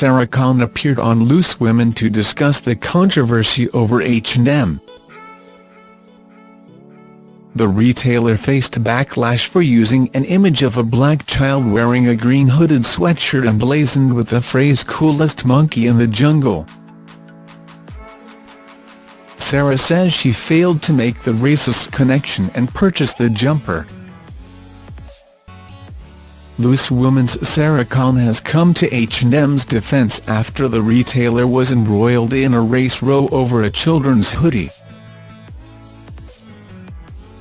Sarah Khan appeared on Loose Women to discuss the controversy over H&M. The retailer faced backlash for using an image of a black child wearing a green hooded sweatshirt emblazoned with the phrase coolest monkey in the jungle. Sarah says she failed to make the racist connection and purchased the jumper. Loose Woman's Sarah Khan has come to H&M's defense after the retailer was embroiled in a race row over a children's hoodie.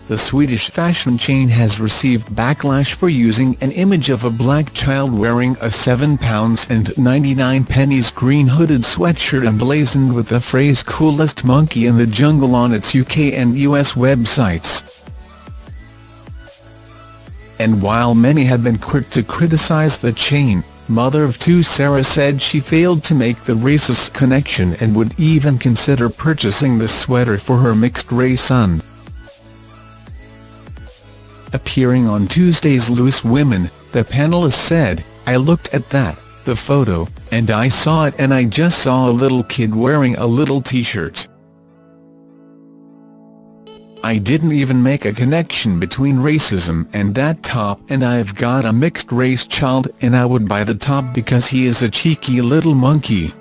The Swedish fashion chain has received backlash for using an image of a black child wearing a £7 and 99 pennies green hooded sweatshirt emblazoned with the phrase coolest monkey in the jungle on its UK and US websites and while many have been quick to criticize the chain, mother of two Sarah said she failed to make the racist connection and would even consider purchasing the sweater for her mixed-race son. Appearing on Tuesday's Loose Women, the panelist said, I looked at that, the photo, and I saw it and I just saw a little kid wearing a little t-shirt. I didn't even make a connection between racism and that top and I've got a mixed-race child and I would buy the top because he is a cheeky little monkey.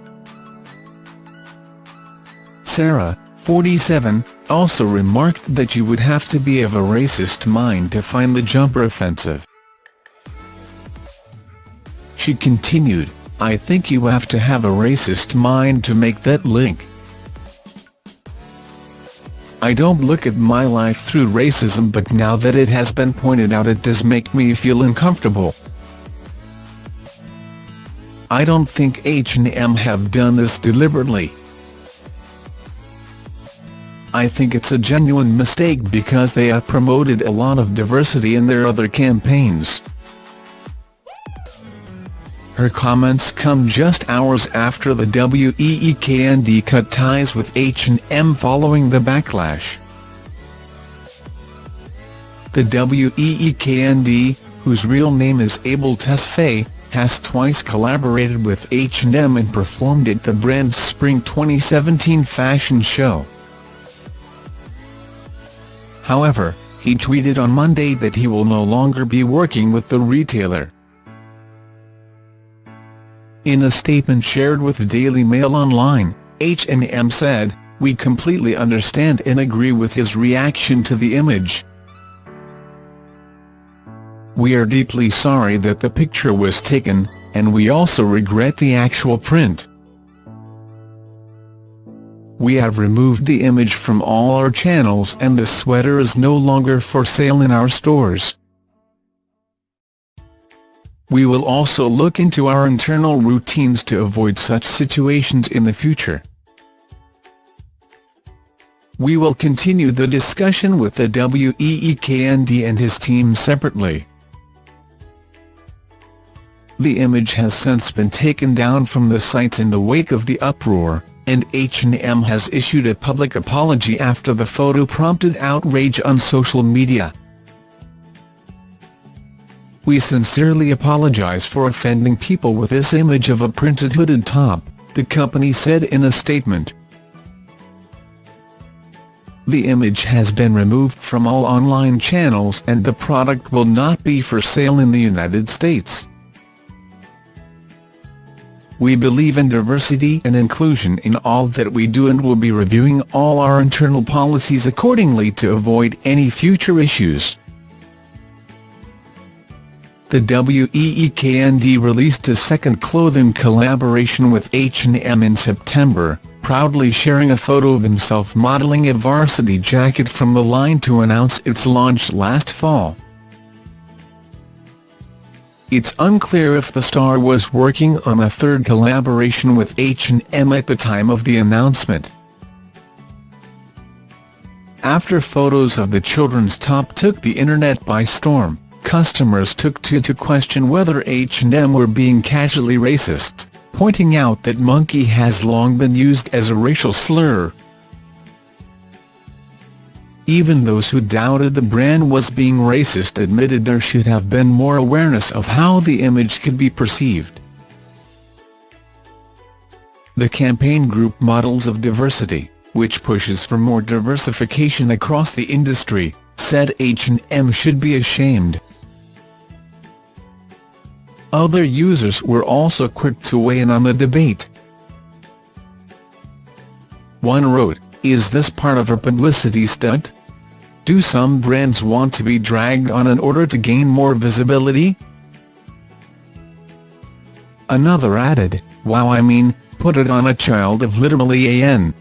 Sarah, 47, also remarked that you would have to be of a racist mind to find the jumper offensive. She continued, I think you have to have a racist mind to make that link. I don't look at my life through racism but now that it has been pointed out it does make me feel uncomfortable. I don't think H&M have done this deliberately. I think it's a genuine mistake because they have promoted a lot of diversity in their other campaigns. Her comments come just hours after the WEEKND cut ties with H&M following the backlash. The WEEKND, whose real name is Abel Tesfaye, has twice collaborated with H&M and performed at the brand's Spring 2017 fashion show. However, he tweeted on Monday that he will no longer be working with the retailer. In a statement shared with the Daily Mail Online, H&M said, We completely understand and agree with his reaction to the image. We are deeply sorry that the picture was taken, and we also regret the actual print. We have removed the image from all our channels and the sweater is no longer for sale in our stores. We will also look into our internal routines to avoid such situations in the future. We will continue the discussion with the WEEKND and his team separately. The image has since been taken down from the sites in the wake of the uproar, and H&M has issued a public apology after the photo prompted outrage on social media. We sincerely apologize for offending people with this image of a printed hooded top, the company said in a statement. The image has been removed from all online channels and the product will not be for sale in the United States. We believe in diversity and inclusion in all that we do and will be reviewing all our internal policies accordingly to avoid any future issues. The WEEKND released a second clothing collaboration with H&M in September, proudly sharing a photo of himself modeling a varsity jacket from the line to announce its launch last fall. It's unclear if the star was working on a third collaboration with H&M at the time of the announcement. After photos of the children's top took the internet by storm, customers took to to question whether H&M were being casually racist, pointing out that monkey has long been used as a racial slur. Even those who doubted the brand was being racist admitted there should have been more awareness of how the image could be perceived. The campaign group Models of Diversity, which pushes for more diversification across the industry, said H&M should be ashamed. Other users were also quick to weigh in on the debate. One wrote, is this part of a publicity stunt? Do some brands want to be dragged on in order to gain more visibility? Another added, wow I mean, put it on a child of literally an.